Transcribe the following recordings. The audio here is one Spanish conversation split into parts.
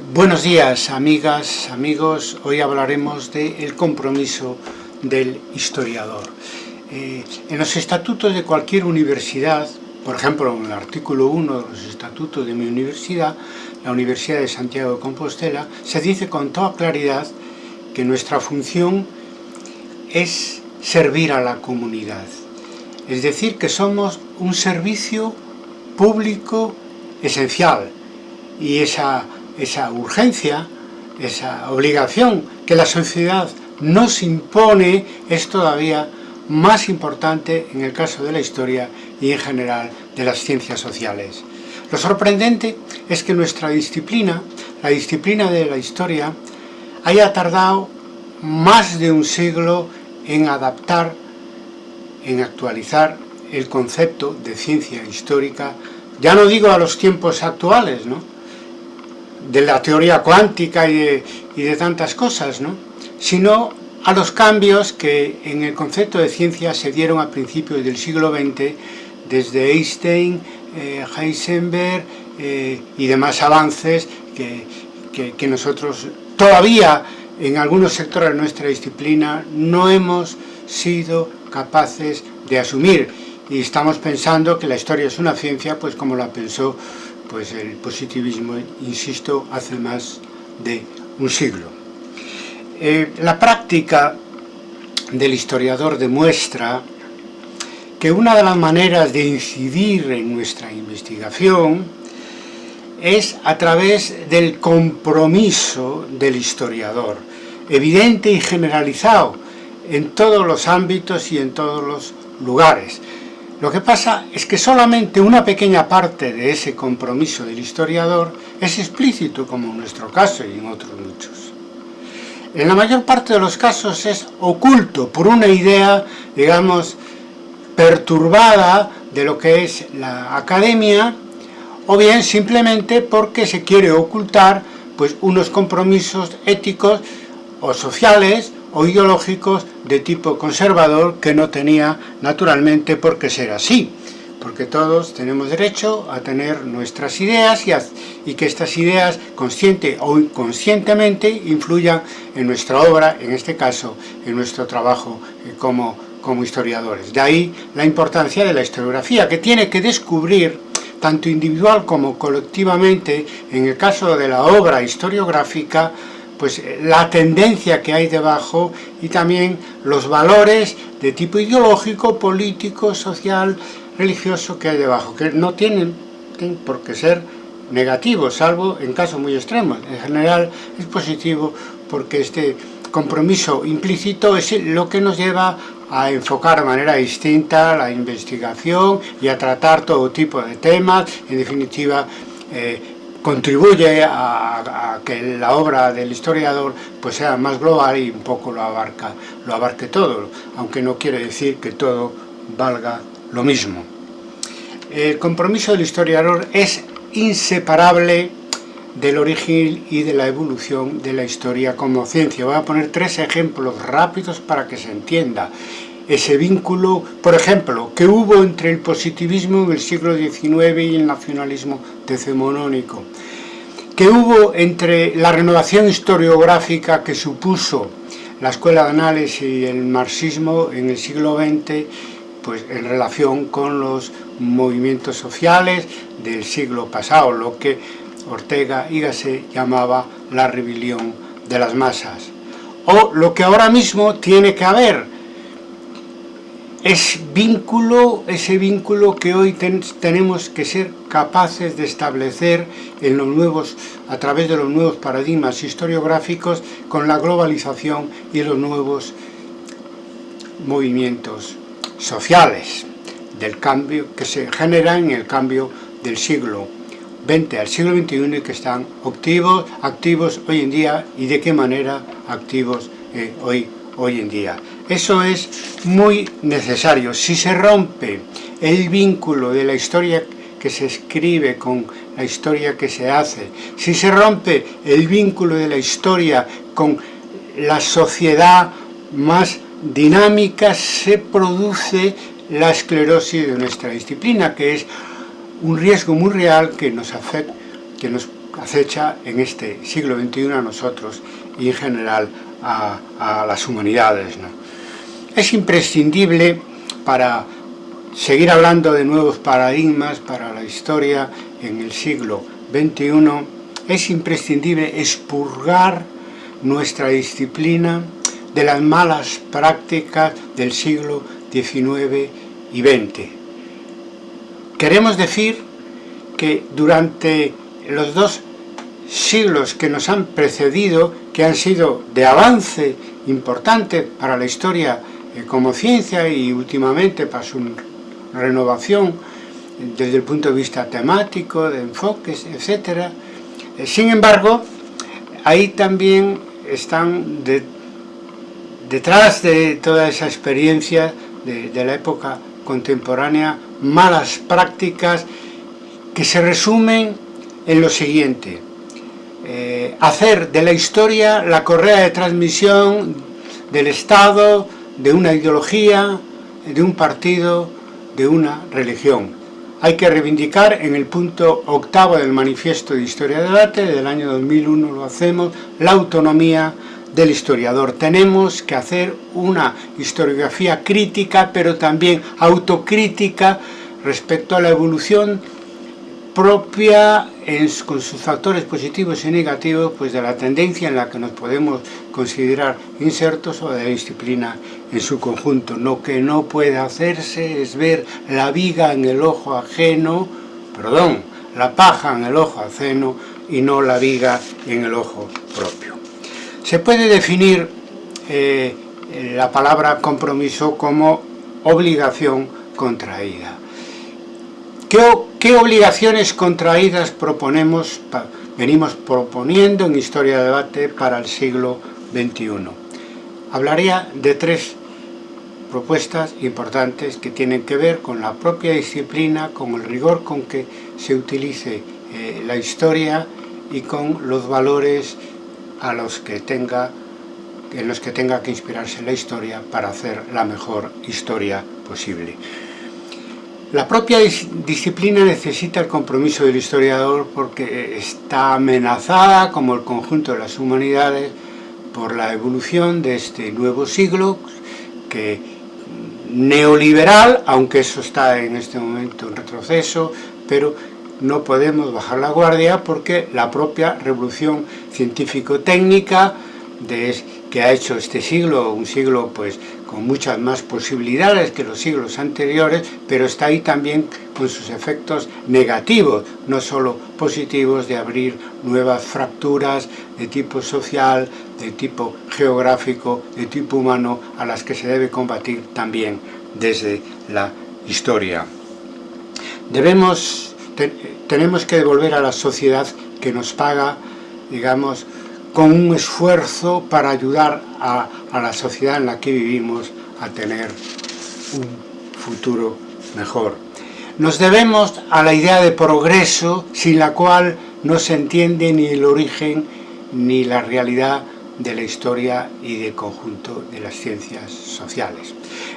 Buenos días, amigas, amigos. Hoy hablaremos del compromiso del historiador. Eh, en los estatutos de cualquier universidad, por ejemplo, en el artículo 1 de los estatutos de mi universidad, la Universidad de Santiago de Compostela, se dice con toda claridad que nuestra función es servir a la comunidad. Es decir, que somos un servicio público esencial y esa, esa urgencia, esa obligación que la sociedad nos impone es todavía más importante en el caso de la historia y en general de las ciencias sociales. Lo sorprendente es que nuestra disciplina, la disciplina de la historia, haya tardado más de un siglo en adaptar, en actualizar el concepto de ciencia histórica, ya no digo a los tiempos actuales, ¿no? De la teoría cuántica y de, tantas cosas, ¿no? sino a los cambios que en el concepto de ciencia se dieron a principios del siglo XX, desde Einstein, eh, Heisenberg eh, y demás avances que, que, que nosotros todavía en algunos sectores de nuestra disciplina no hemos sido capaces de asumir y estamos pensando que la historia es una ciencia pues como la pensó pues el positivismo, insisto, hace más de un siglo. Eh, la práctica del historiador demuestra que una de las maneras de incidir en nuestra investigación es a través del compromiso del historiador, evidente y generalizado en todos los ámbitos y en todos los lugares, lo que pasa es que solamente una pequeña parte de ese compromiso del historiador es explícito, como en nuestro caso y en otros muchos. En la mayor parte de los casos es oculto por una idea, digamos, perturbada de lo que es la academia, o bien simplemente porque se quiere ocultar pues, unos compromisos éticos o sociales o ideológicos de tipo conservador que no tenía naturalmente por qué ser así, porque todos tenemos derecho a tener nuestras ideas y, que estas ideas, consciente o inconscientemente, influyan en nuestra obra, en este caso, en nuestro trabajo eh, como, como historiadores. De ahí la importancia de la historiografía, que tiene que descubrir tanto individual como colectivamente, en el caso de la obra historiográfica, pues eh, la tendencia que hay debajo y también los valores de tipo ideológico, político, social, religioso que hay debajo, que no tienen, por qué ser negativos, salvo en casos muy extremos. En general es positivo porque este compromiso implícito es lo que nos lleva a enfocar de manera distinta la investigación y a tratar todo tipo de temas, en definitiva, eh, contribuye a, que la obra del historiador pues sea más global y un poco lo abarca lo abarque todo, aunque no quiere decir que todo valga lo mismo. El compromiso del historiador es inseparable del origen y de la evolución de la historia como ciencia. Voy a poner tres ejemplos rápidos para que se entienda ese vínculo, por ejemplo, que hubo entre el positivismo en el siglo XIX y el nacionalismo decimonónico, que hubo entre la renovación historiográfica que supuso la Escuela de Análisis y el marxismo en el siglo XX, pues en relación con los movimientos sociales del siglo pasado, lo que Ortega y Gasset llamaba la rebelión de las masas. O lo que ahora mismo tiene que haber, es vínculo, ese vínculo que hoy tenemos que ser capaces de establecer en los nuevos, a través de los nuevos paradigmas historiográficos con la globalización y los nuevos movimientos sociales del cambio que se generan en el cambio del siglo XX al siglo XXI y que están activos, hoy en día y de qué manera activos eh, hoy, hoy en día. Eso es muy necesario. Si se rompe el vínculo de la historia que se escribe con la historia que se hace, si se rompe el vínculo de la historia con la sociedad más dinámica, se produce la esclerosis de nuestra disciplina, que es un riesgo muy real que nos afecta, acecha en este siglo XXI a nosotros y en general a, a las humanidades. ¿no? Es imprescindible para seguir hablando de nuevos paradigmas para la historia en el siglo XXI, es imprescindible expurgar nuestra disciplina de las malas prácticas del siglo XIX y XX. Queremos decir que durante los dos siglos que nos han precedido, que han sido de avance importante para la historia como ciencia y últimamente para su renovación desde el punto de vista temático, de enfoques, etc. Eh, sin embargo, ahí también están detrás de toda esa experiencia de, la época contemporánea malas prácticas que se resumen en lo siguiente. Eh, hacer de la historia la correa de transmisión del Estado, de una ideología, de un partido, de una religión. Hay que reivindicar en el punto octavo del Manifiesto de Historia de Debate, del año 2001 lo hacemos, la autonomía del historiador. Tenemos que hacer una historiografía crítica, pero también autocrítica respecto a la evolución propia con sus factores positivos y negativos pues de la tendencia en la que nos podemos considerar insertos o de la disciplina en su conjunto. Lo que no puede hacerse es ver la viga en el ojo ajeno, perdón, la paja en el ojo ajeno y no la viga en el ojo propio. Se puede definir eh, la palabra compromiso como obligación contraída. ¿Qué, obligaciones contraídas proponemos, venimos proponiendo en Historia de Debate para el siglo XXI? Hablaría de tres propuestas importantes que tienen que ver con la propia disciplina, con el rigor con que se utilice eh, la historia y con los valores a los que tenga, en los que tenga que inspirarse la historia para hacer la mejor historia posible. La propia disciplina necesita el compromiso del historiador porque está amenazada, como el conjunto de las humanidades, por la evolución de este nuevo siglo, que neoliberal, aunque eso está en este momento en retroceso, pero no podemos bajar la guardia porque la propia revolución científico-técnica que ha hecho este siglo, un siglo pues con muchas más posibilidades que los siglos anteriores, pero está ahí también con sus efectos negativos, no solo positivos de abrir nuevas fracturas de tipo social, de tipo geográfico, de tipo humano, a las que se debe combatir también desde la historia. Debemos, tenemos que devolver a la sociedad que nos paga, digamos, con un esfuerzo para ayudar a, la sociedad en la que vivimos a tener un futuro mejor. Nos debemos a la idea de progreso sin la cual no se entiende ni el origen ni la realidad de la historia y del conjunto de las ciencias sociales.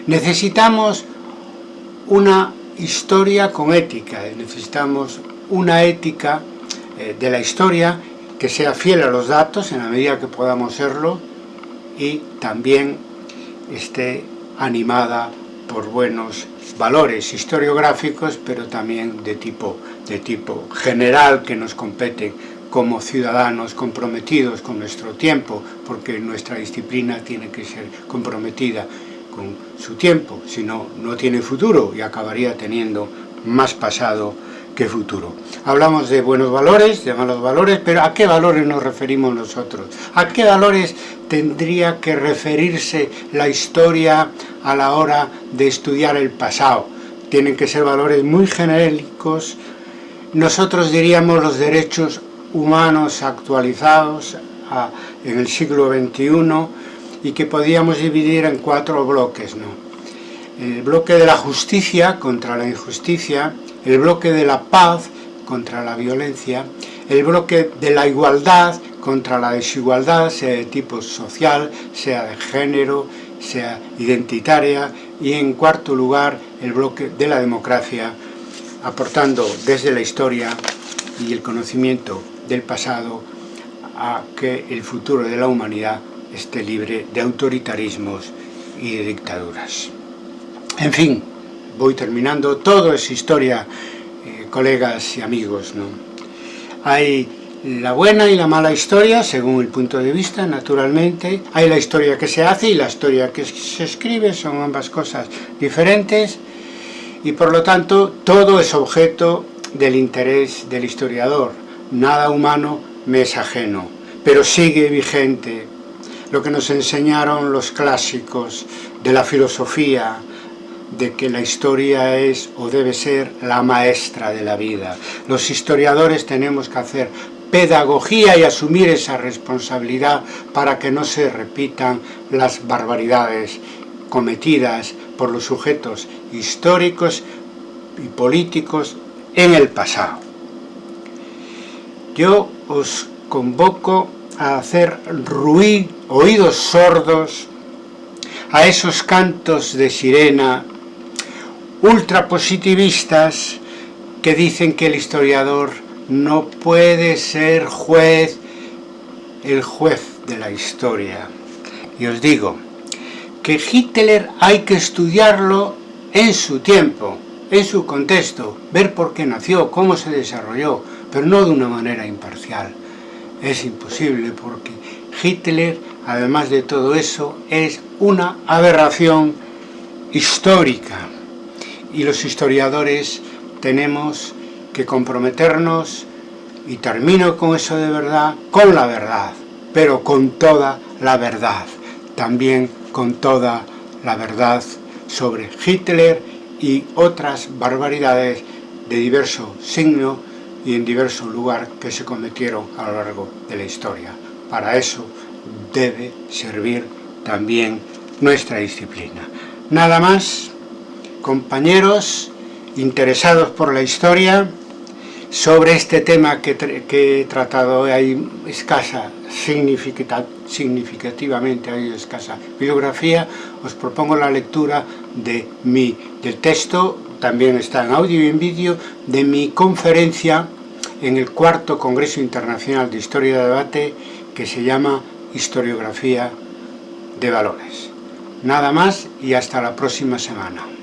Necesitamos una historia con ética, necesitamos una ética eh, de la historia que sea fiel a los datos en la medida que podamos serlo y también esté animada por buenos valores historiográficos, pero también de tipo, de tipo general que nos competen como ciudadanos comprometidos con nuestro tiempo, porque nuestra disciplina tiene que ser comprometida con su tiempo, si no, no tiene futuro y acabaría teniendo más pasado qué futuro. Hablamos de buenos valores, de malos valores, pero ¿a qué valores nos referimos nosotros? ¿A qué valores tendría que referirse la historia a la hora de estudiar el pasado? Tienen que ser valores muy genéricos. Nosotros diríamos los derechos humanos actualizados en el siglo XXI y que podíamos dividir en cuatro bloques. ¿no? El bloque de la justicia contra la injusticia, el bloque de la paz contra la violencia, el bloque de la igualdad contra la desigualdad, sea de tipo social, sea de género, sea identitaria, y en cuarto lugar el bloque de la democracia, aportando desde la historia y el conocimiento del pasado a que el futuro de la humanidad esté libre de autoritarismos y de dictaduras. En fin, voy terminando, todo es historia, eh, colegas y amigos. ¿no? Hay la buena y la mala historia, según el punto de vista, naturalmente. Hay la historia que se hace y la historia que se escribe, son ambas cosas diferentes. Y por lo tanto, todo es objeto del interés del historiador. Nada humano me es ajeno, pero sigue vigente lo que nos enseñaron los clásicos de la filosofía, de que la historia es o debe ser la maestra de la vida. Los historiadores tenemos que hacer pedagogía y asumir esa responsabilidad para que no se repitan las barbaridades cometidas por los sujetos históricos y políticos en el pasado. Yo os convoco a hacer ruido, oídos sordos a esos cantos de sirena ultrapositivistas que dicen que el historiador no puede ser juez, el juez de la historia. Y os digo que Hitler hay que estudiarlo en su tiempo, en su contexto, ver por qué nació, cómo se desarrolló, pero no de una manera imparcial. Es imposible porque Hitler, además de todo eso, es una aberración histórica y los historiadores tenemos que comprometernos, y termino con eso de verdad, con la verdad, pero con toda la verdad, también con toda la verdad sobre Hitler y otras barbaridades de diverso signo y en diverso lugar que se cometieron a lo largo de la historia. Para eso debe servir también nuestra disciplina. Nada más compañeros interesados por la historia sobre este tema que, he tratado hay escasa, significativamente hay escasa bibliografía, os propongo la lectura de mi, del texto, también está en audio y en vídeo, de mi conferencia en el cuarto Congreso Internacional de Historia de Debate que se llama Historiografía de Valores. Nada más y hasta la próxima semana.